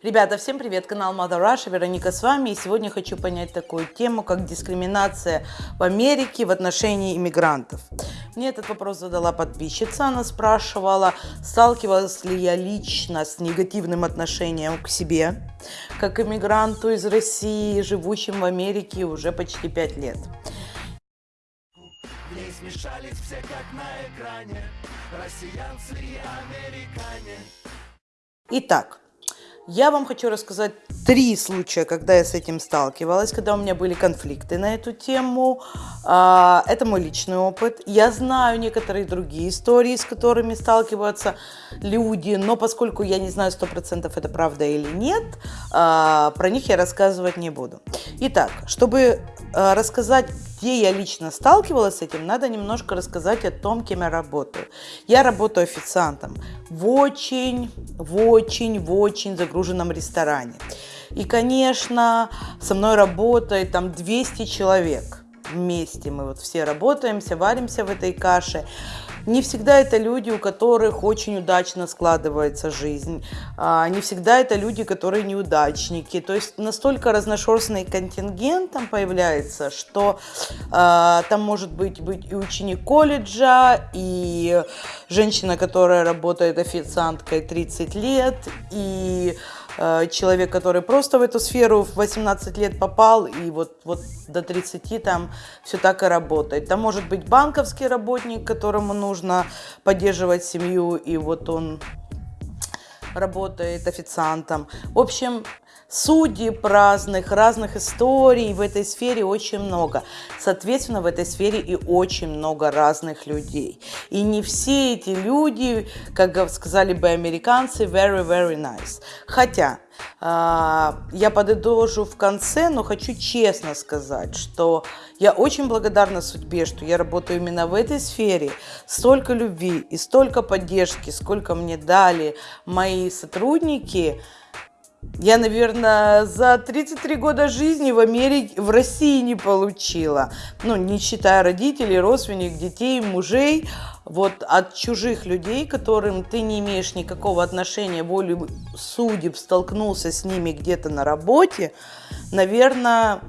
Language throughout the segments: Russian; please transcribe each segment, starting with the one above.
Ребята, всем привет! Канал Mother Russia, Вероника с вами. И сегодня хочу понять такую тему, как дискриминация в Америке в отношении иммигрантов. Мне этот вопрос задала подписчица. Она спрашивала, сталкивалась ли я лично с негативным отношением к себе, как иммигранту из России, живущим в Америке уже почти 5 лет. Смешались все как на экране Россиянцы и американе Итак, я вам хочу рассказать три случая, когда я с этим сталкивалась, когда у меня были конфликты на эту тему. А, это мой личный опыт. Я знаю некоторые другие истории, с которыми сталкиваются люди, но поскольку я не знаю 100% это правда или нет, а, про них я рассказывать не буду. Итак, чтобы а, рассказать, где я лично сталкивалась с этим, надо немножко рассказать о том, кем я работаю. Я работаю официантом в очень, в очень, в очень загруженном ресторане. И, конечно, со мной работает там 200 человек вместе. Мы вот все работаемся, варимся в этой каше. Не всегда это люди, у которых очень удачно складывается жизнь. А, не всегда это люди, которые неудачники. То есть настолько разношерстный контингент там появляется, что а, там может быть, быть и ученик колледжа, и женщина, которая работает официанткой 30 лет, и человек, который просто в эту сферу в 18 лет попал, и вот, вот до 30 там все так и работает. Там может быть банковский работник, которому нужно поддерживать семью, и вот он работает официантом. В общем, судеб разных, разных историй в этой сфере очень много. Соответственно, в этой сфере и очень много разных людей. И не все эти люди, как сказали бы американцы, very, very nice. Хотя, а, я подытожу в конце, но хочу честно сказать, что я очень благодарна судьбе, что я работаю именно в этой сфере. Столько любви и столько поддержки, сколько мне дали мои сотрудники – я, наверное, за 33 года жизни в Америке, в России не получила. Ну, не считая родителей, родственников, детей, мужей. Вот от чужих людей, которым ты не имеешь никакого отношения, волю судеб, столкнулся с ними где-то на работе, наверное,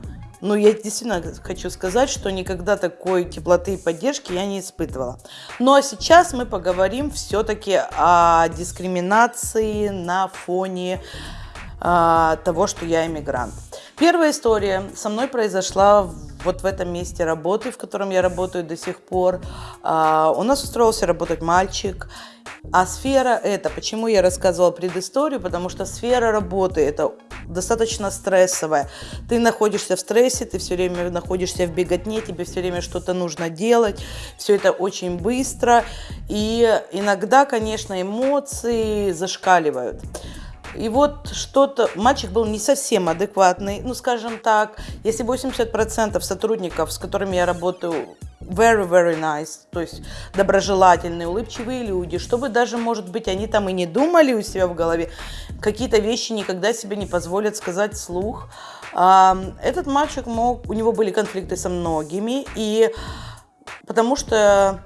ну, я действительно хочу сказать, что никогда такой теплоты и поддержки я не испытывала. Ну, а сейчас мы поговорим все-таки о дискриминации на фоне а, того, что я иммигрант. Первая история со мной произошла вот в этом месте работы, в котором я работаю до сих пор. А, у нас устроился работать мальчик. А сфера это, почему я рассказывала предысторию, потому что сфера работы это достаточно стрессовая. Ты находишься в стрессе, ты все время находишься в беготне, тебе все время что-то нужно делать, все это очень быстро. И иногда, конечно, эмоции зашкаливают. И вот что-то, мальчик был не совсем адекватный, ну, скажем так, если 80% сотрудников, с которыми я работаю, very, very nice, то есть доброжелательные, улыбчивые люди, чтобы даже, может быть, они там и не думали у себя в голове, какие-то вещи никогда себе не позволят сказать вслух. Этот мальчик мог, у него были конфликты со многими, и потому что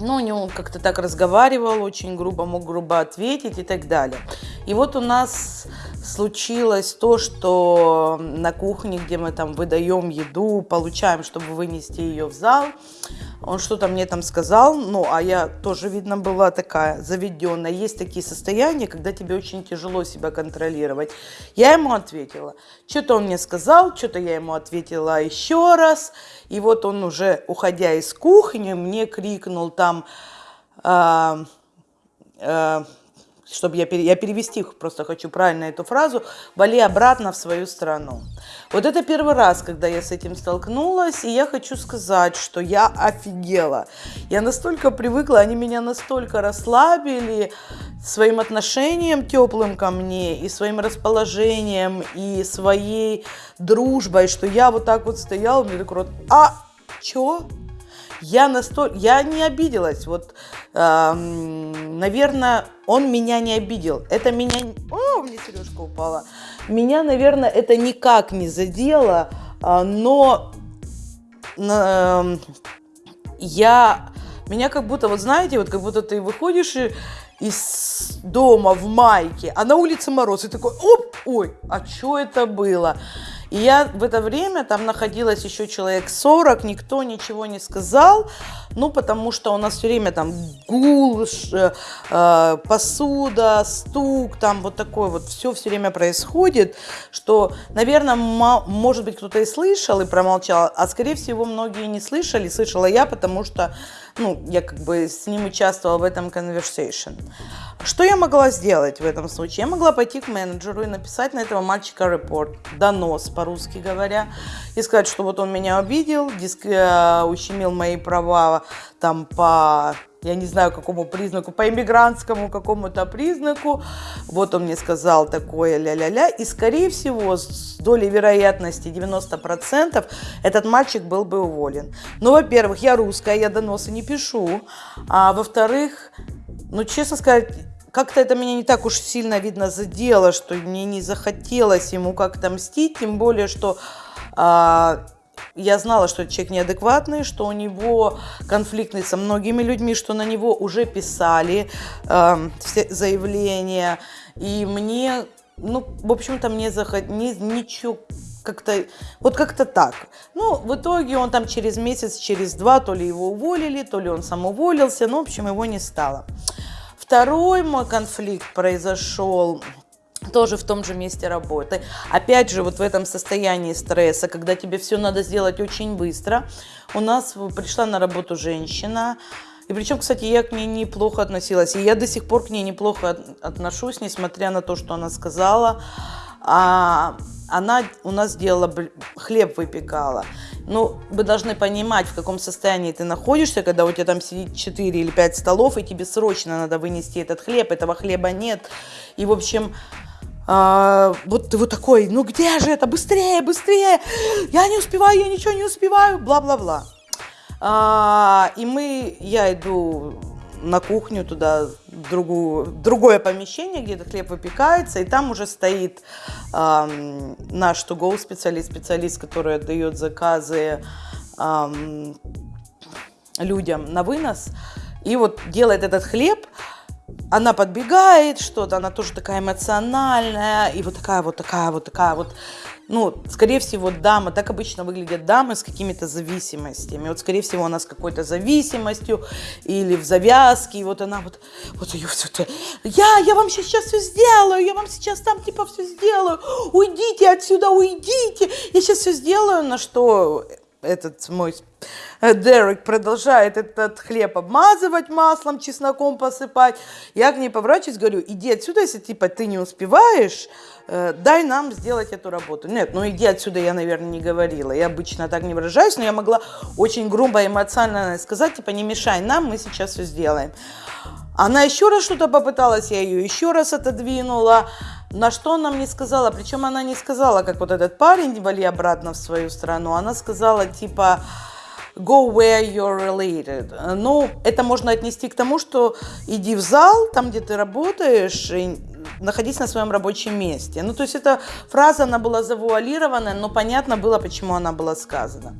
ну, у него как-то так разговаривал, очень грубо, мог грубо ответить и так далее. И вот у нас случилось то, что на кухне, где мы там выдаем еду, получаем, чтобы вынести ее в зал, он что-то мне там сказал, ну, а я тоже, видно, была такая заведенная. Есть такие состояния, когда тебе очень тяжело себя контролировать. Я ему ответила. Что-то он мне сказал, что-то я ему ответила еще раз. И вот он уже, уходя из кухни, мне крикнул там... Э, э, чтобы я, я перевести просто хочу правильно эту фразу, вали обратно в свою страну. Вот это первый раз, когда я с этим столкнулась, и я хочу сказать, что я офигела. Я настолько привыкла, они меня настолько расслабили своим отношением теплым ко мне, и своим расположением, и своей дружбой, что я вот так вот стояла, мне такой рот, а, чё? Я настолько, я не обиделась, вот, э, наверное, он меня не обидел, это меня, о, мне сережка упала, меня, наверное, это никак не задело, э, но э, я, меня как будто, вот знаете, вот как будто ты выходишь и из дома в майке, а на улице мороз, и такой, оп, ой, а что это было? И я в это время, там находилась еще человек 40, никто ничего не сказал, ну, потому что у нас все время там гул, ш, э, посуда, стук, там вот такое вот все все время происходит, что, наверное, может быть, кто-то и слышал и промолчал, а, скорее всего, многие не слышали, слышала я, потому что ну, я как бы с ним участвовала в этом conversation. Что я могла сделать в этом случае? Я могла пойти к менеджеру и написать на этого мальчика репорт, донос, по-русски говоря, и сказать, что вот он меня обидел, диск, э, ущемил мои права там по я не знаю, какому признаку, по иммигрантскому какому-то признаку. Вот он мне сказал такое ля-ля-ля. И, скорее всего, с долей вероятности 90% этот мальчик был бы уволен. Ну, во-первых, я русская, я доносы не пишу. А во-вторых, ну, честно сказать, как-то это меня не так уж сильно, видно, задело, что мне не захотелось ему как-то мстить, тем более, что... А, я знала, что человек неадекватный, что у него конфликтный со многими людьми, что на него уже писали все заявления. И мне, ну, в общем-то, мне заход... не, ничего как-то, вот как-то так. Ну, в итоге он там через месяц, через два, то ли его уволили, то ли он сам уволился, ну, в общем, его не стало. Второй мой конфликт произошел тоже в том же месте работы. Опять же, вот в этом состоянии стресса, когда тебе все надо сделать очень быстро, у нас пришла на работу женщина, и причем, кстати, я к ней неплохо относилась, и я до сих пор к ней неплохо отношусь, несмотря на то, что она сказала. А она у нас делала хлеб выпекала. Ну, вы должны понимать, в каком состоянии ты находишься, когда у тебя там сидит 4 или 5 столов, и тебе срочно надо вынести этот хлеб, этого хлеба нет. И, в общем, а, вот ты вот такой, ну где же это, быстрее, быстрее, я не успеваю, я ничего не успеваю, бла-бла-бла. А, и мы, я иду на кухню туда, другую, другое помещение, где этот хлеб выпекается, и там уже стоит а, наш to специалист, специалист, который отдает заказы а, людям на вынос, и вот делает этот хлеб, она подбегает, что-то, она тоже такая эмоциональная, и вот такая вот такая вот такая вот, ну, скорее всего, дама, так обычно выглядят дамы с какими-то зависимостями. Вот, скорее всего, она с какой-то зависимостью или в завязке, и вот она вот, вот ее все это, я, я вам сейчас все сделаю, я вам сейчас там типа все сделаю, уйдите отсюда, уйдите, я сейчас все сделаю, на что этот мой э, Дерек продолжает этот хлеб обмазывать маслом, чесноком посыпать. Я к ней поворачиваюсь, говорю, иди отсюда, если типа ты не успеваешь, э, дай нам сделать эту работу. Нет, ну иди отсюда, я, наверное, не говорила. Я обычно так не выражаюсь, но я могла очень грубо, эмоционально сказать, типа, не мешай нам, мы сейчас все сделаем. Она еще раз что-то попыталась, я ее еще раз отодвинула. На что она мне сказала, причем она не сказала, как вот этот парень, вали обратно в свою страну, она сказала типа go where you're related. Ну, это можно отнести к тому, что иди в зал, там, где ты работаешь, и находись на своем рабочем месте. Ну, то есть эта фраза, она была завуалированная, но понятно было, почему она была сказана.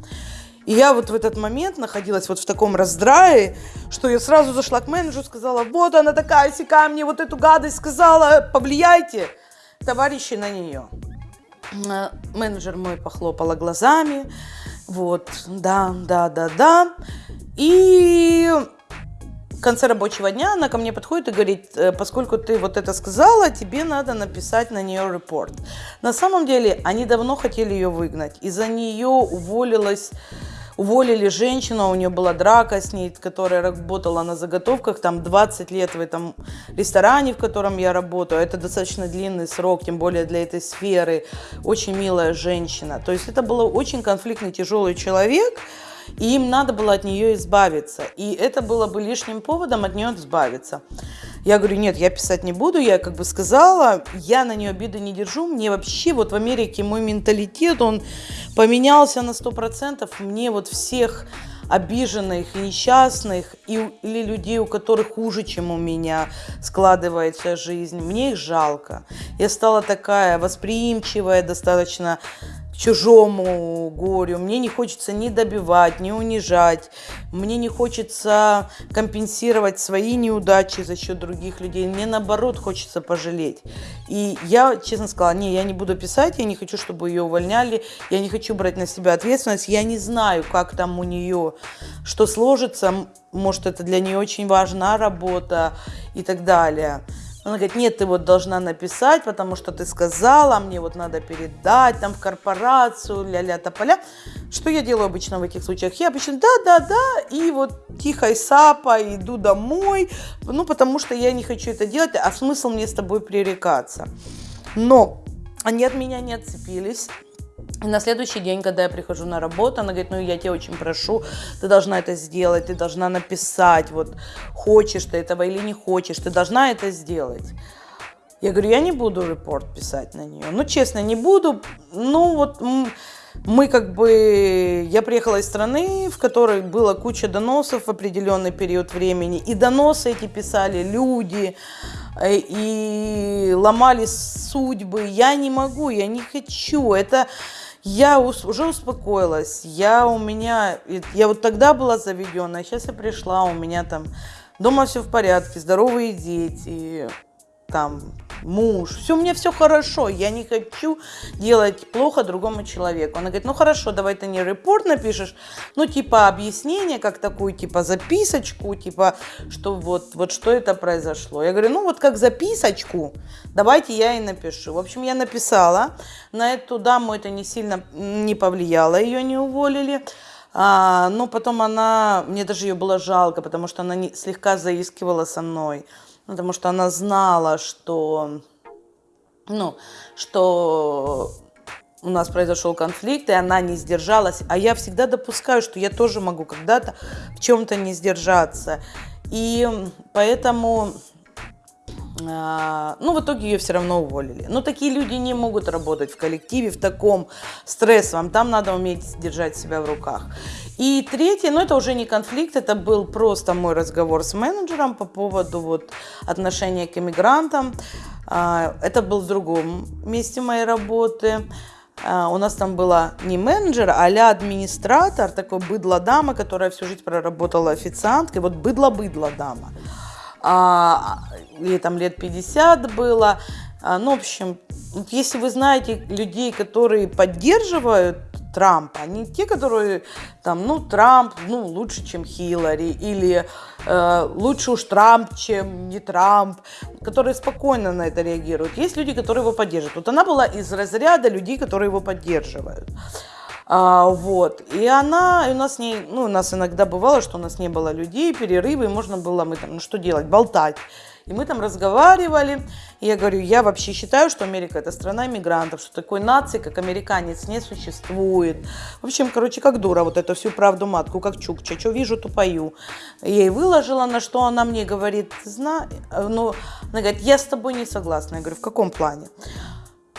И я вот в этот момент находилась вот в таком раздрае, что я сразу зашла к менеджеру, сказала, вот она такая, сякая, мне вот эту гадость сказала, повлияйте, товарищи, на нее. Э, менеджер мой похлопала глазами, вот, да, да, да, да. И в конце рабочего дня она ко мне подходит и говорит, «Э, поскольку ты вот это сказала, тебе надо написать на нее репорт. На самом деле они давно хотели ее выгнать. Из-за нее уволилась уволили женщину, у нее была драка с ней, которая работала на заготовках, там 20 лет в этом ресторане, в котором я работаю. Это достаточно длинный срок, тем более для этой сферы. Очень милая женщина. То есть это был очень конфликтный, тяжелый человек, и им надо было от нее избавиться. И это было бы лишним поводом от нее избавиться. Я говорю, нет, я писать не буду, я как бы сказала, я на нее обиды не держу, мне вообще вот в Америке мой менталитет, он поменялся на сто процентов, мне вот всех обиженных, несчастных и, или людей, у которых хуже, чем у меня складывается жизнь. Мне их жалко. Я стала такая восприимчивая, достаточно чужому горю, мне не хочется ни добивать, ни унижать, мне не хочется компенсировать свои неудачи за счет других людей, мне наоборот хочется пожалеть. И я честно сказала, не, я не буду писать, я не хочу, чтобы ее увольняли, я не хочу брать на себя ответственность, я не знаю, как там у нее, что сложится, может это для нее очень важна работа и так далее. Она говорит, нет, ты вот должна написать, потому что ты сказала, мне вот надо передать там в корпорацию, ля-ля тополя. Что я делаю обычно в этих случаях? Я обычно да-да-да, и вот тихо и сапа иду домой, ну, потому что я не хочу это делать, а смысл мне с тобой пререкаться. Но они от меня не отцепились. И на следующий день, когда я прихожу на работу, она говорит, ну я тебя очень прошу, ты должна это сделать, ты должна написать, вот хочешь ты этого или не хочешь, ты должна это сделать. Я говорю, я не буду репорт писать на нее. Ну, честно, не буду. Ну, вот мы как бы... Я приехала из страны, в которой была куча доносов в определенный период времени. И доносы эти писали люди, э, и ломали судьбы. Я не могу, я не хочу. Это я уже успокоилась, я у меня, я вот тогда была заведенная, сейчас я пришла, у меня там дома все в порядке, здоровые дети, там муж, все, у меня все хорошо, я не хочу делать плохо другому человеку. Она говорит, ну хорошо, давай ты не репорт напишешь, ну типа объяснение, как такую типа записочку, типа, что вот, вот что это произошло. Я говорю, ну вот как записочку, давайте я и напишу. В общем, я написала, на эту даму это не сильно не повлияло, ее не уволили. А, но потом она, мне даже ее было жалко, потому что она не, слегка заискивала со мной потому что она знала, что, ну, что у нас произошел конфликт, и она не сдержалась. А я всегда допускаю, что я тоже могу когда-то в чем-то не сдержаться. И поэтому ну, в итоге ее все равно уволили. Но такие люди не могут работать в коллективе в таком стрессовом. Там надо уметь держать себя в руках. И третье, ну, это уже не конфликт, это был просто мой разговор с менеджером по поводу вот отношения к иммигрантам. А, это был в другом месте моей работы. А, у нас там была не менеджер, а администратор, такой быдло-дама, которая всю жизнь проработала официанткой. Вот быдло-быдло дама а, ей там лет 50 было. А, ну, в общем, если вы знаете людей, которые поддерживают Трампа, они те, которые там, ну, Трамп, ну, лучше, чем Хиллари, или э, лучше уж Трамп, чем не Трамп, которые спокойно на это реагируют. Есть люди, которые его поддерживают. Вот она была из разряда людей, которые его поддерживают. А, вот. И она, у нас не, ну, у нас иногда бывало, что у нас не было людей, перерывы, и можно было мы там, ну что делать, болтать. И мы там разговаривали, и я говорю, я вообще считаю, что Америка это страна иммигрантов, что такой нации, как американец, не существует. В общем, короче, как дура, вот эту всю правду матку, как чукча, что вижу, то пою. Я ей выложила, на что она мне говорит, зна, ну, она говорит, я с тобой не согласна. Я говорю, в каком плане?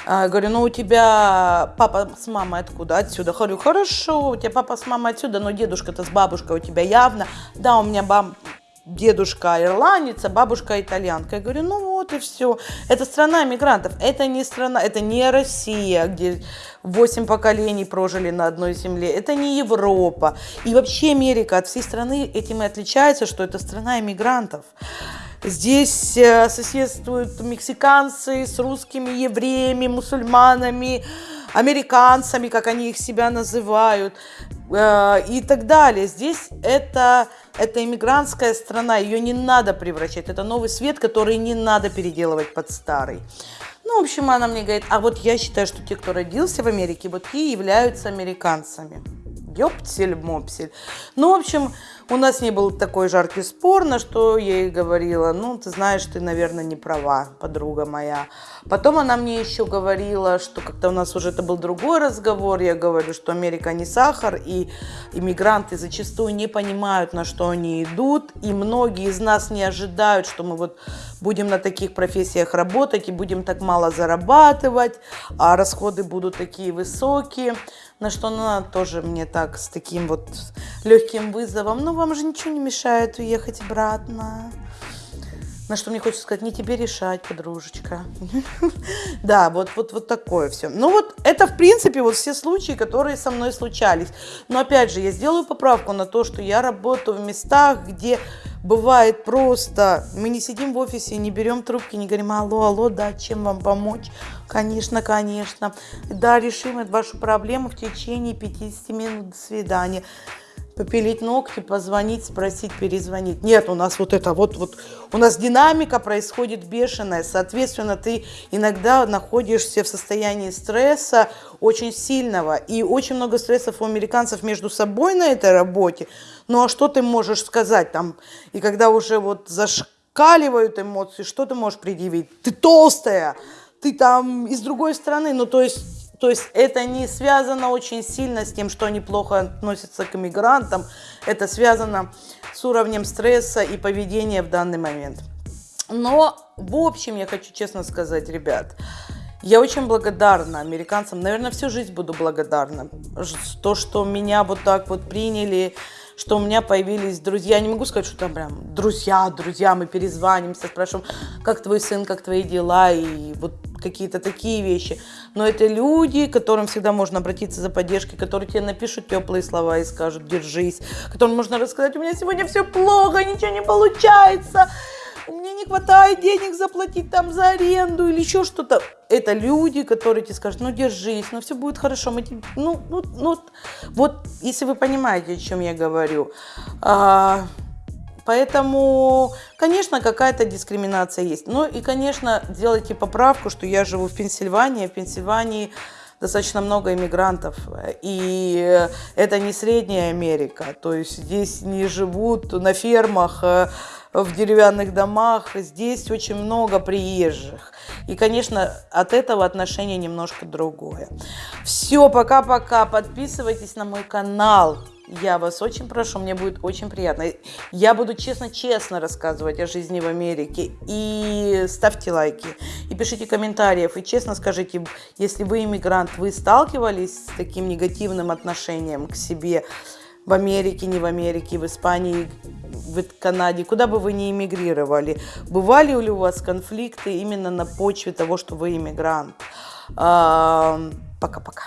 А, говорю, ну у тебя папа с мамой откуда? Отсюда. Говорю, хорошо, у тебя папа с мамой отсюда, но дедушка-то с бабушкой у тебя явно. Да, у меня баб... дедушка ирландец, а бабушка итальянка. Я говорю, ну вот и все. Это страна мигрантов. Это не страна, это не Россия, где восемь поколений прожили на одной земле. Это не Европа. И вообще Америка от всей страны этим и отличается, что это страна иммигрантов. Здесь э, соседствуют мексиканцы с русскими евреями, мусульманами, американцами, как они их себя называют, э, и так далее. Здесь это, это иммигрантская страна, ее не надо превращать. Это новый свет, который не надо переделывать под старый. Ну, в общем, она мне говорит, а вот я считаю, что те, кто родился в Америке, вот те являются американцами. Ёптель-мопсель. Ну, в общем, у нас не был такой жаркий спор, на что я ей говорила, ну, ты знаешь, ты, наверное, не права, подруга моя. Потом она мне еще говорила, что как-то у нас уже это был другой разговор, я говорю, что Америка не сахар, и иммигранты зачастую не понимают, на что они идут, и многие из нас не ожидают, что мы вот будем на таких профессиях работать и будем так мало зарабатывать, а расходы будут такие высокие. На что она тоже мне так с таким вот легким вызовом. Ну, вам же ничего не мешает уехать обратно. На что мне хочется сказать, не тебе решать, подружечка. Да, вот, вот, вот такое все. Ну вот это, в принципе, вот все случаи, которые со мной случались. Но опять же, я сделаю поправку на то, что я работаю в местах, где бывает просто, мы не сидим в офисе, не берем трубки, не говорим, алло, алло, да, чем вам помочь? Конечно, конечно. Да, решим вашу проблему в течение 50 минут. До свидания попилить ногти, позвонить, спросить, перезвонить. Нет, у нас вот это вот, вот, у нас динамика происходит бешеная, соответственно, ты иногда находишься в состоянии стресса очень сильного, и очень много стрессов у американцев между собой на этой работе, ну а что ты можешь сказать там, и когда уже вот зашкаливают эмоции, что ты можешь предъявить? Ты толстая, ты там из другой страны, ну то есть то есть это не связано очень сильно с тем, что они плохо относятся к иммигрантам. Это связано с уровнем стресса и поведения в данный момент. Но в общем я хочу честно сказать, ребят, я очень благодарна американцам, наверное, всю жизнь буду благодарна. То, что меня вот так вот приняли, что у меня появились друзья. Я не могу сказать, что там прям друзья, друзья, мы перезванимся, спрашиваем, как твой сын, как твои дела, и вот какие-то такие вещи. Но это люди, к которым всегда можно обратиться за поддержкой, которые тебе напишут теплые слова и скажут «держись», которым можно рассказать «у меня сегодня все плохо, ничего не получается», мне не хватает денег заплатить там за аренду или еще что-то. Это люди, которые тебе скажут, ну держись, ну все будет хорошо. Мы тебе... ну, ну, ну, вот, если вы понимаете, о чем я говорю. А, Поэтому, конечно, какая-то дискриминация есть. Ну и, конечно, делайте поправку, что я живу в Пенсильвании. В Пенсильвании достаточно много иммигрантов. И это не Средняя Америка. То есть здесь не живут на фермах, э, в деревянных домах. Здесь очень много приезжих. И, конечно, от этого отношение немножко другое. Все, пока-пока. Подписывайтесь на мой канал. Я вас очень прошу, мне будет очень приятно. Я буду честно-честно рассказывать о жизни в Америке. И ставьте лайки, и пишите комментарии, и честно скажите, если вы иммигрант, вы сталкивались с таким негативным отношением к себе в Америке, не в Америке, в Испании, в Канаде, куда бы вы ни эмигрировали. Бывали ли у вас конфликты именно на почве того, что вы иммигрант? Пока-пока.